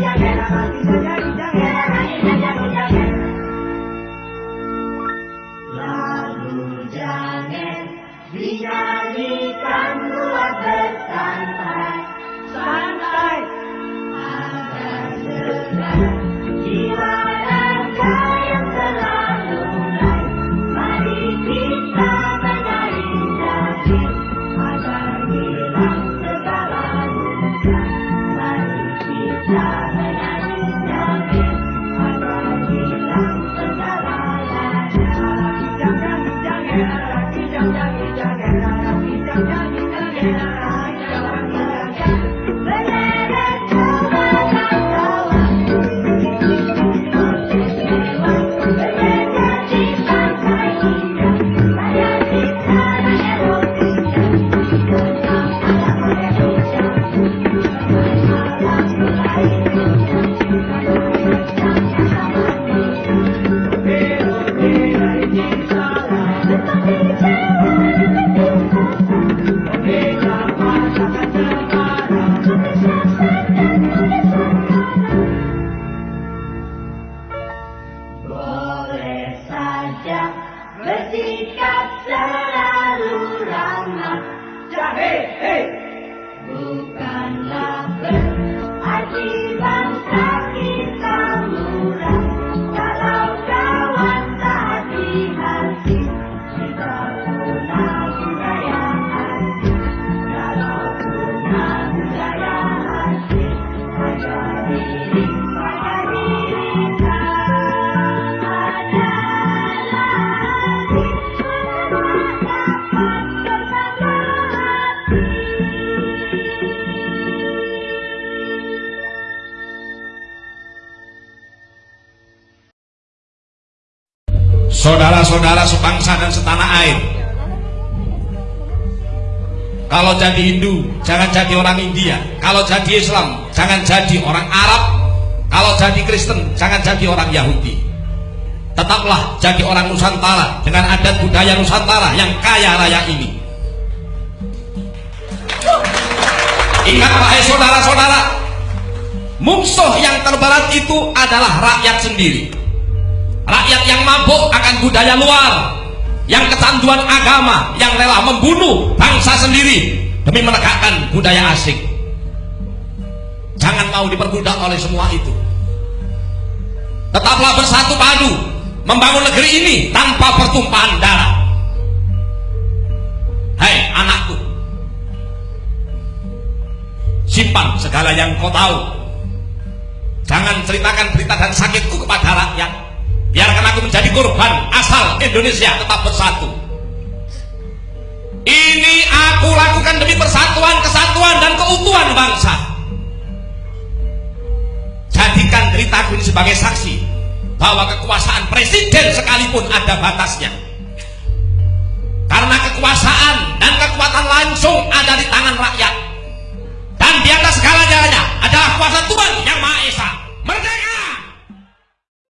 Yeah, yeah, yeah. Saudara-saudara sebangsa dan setanah air. Kalau jadi Hindu, jangan jadi orang India. Kalau jadi Islam, jangan jadi orang Arab. Kalau jadi Kristen, jangan jadi orang Yahudi. Tetaplah jadi orang Nusantara dengan adat budaya Nusantara yang kaya raya ini. Ingat wahai saudara-saudara, musuh yang terberat itu adalah rakyat sendiri. Rakyat yang mabuk akan budaya luar, yang kecanduan agama, yang rela membunuh bangsa sendiri demi menegakkan budaya asing. Jangan mau diperbudak oleh semua itu. Tetaplah bersatu padu membangun negeri ini tanpa pertumpahan darah. Hai anakku, simpan segala yang kau tahu. Jangan ceritakan berita dan sakitku kepada rakyat biarkan aku menjadi korban asal Indonesia tetap bersatu. Ini aku lakukan demi persatuan, kesatuan dan keutuhan bangsa. Jadikan deritaku ini sebagai saksi bahwa kekuasaan presiden sekalipun ada batasnya. Karena kekuasaan dan kekuatan langsung ada di tangan rakyat. Dan di atas segala jalannya adalah kuasa Tuhan yang Maha Esa. Merdeka!